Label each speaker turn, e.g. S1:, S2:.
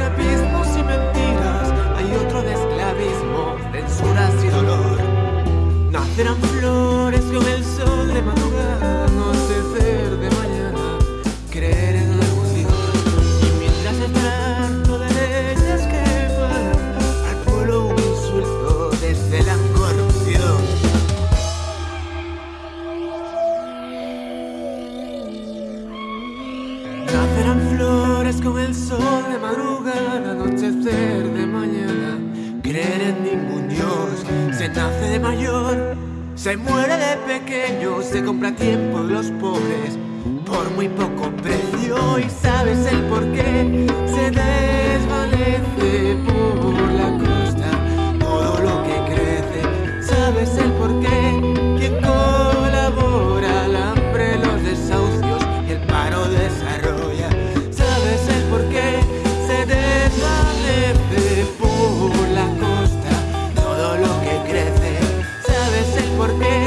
S1: escapismos y mentiras hay otro de esclavismo, censuras y dolor. Nacerán flores con el sol con el sol de madrugada, anochecer de mañana. Creer en ningún Dios, se nace de mayor, se muere de pequeño, se compra tiempo de los pobres por muy poco precio. Y se por qué.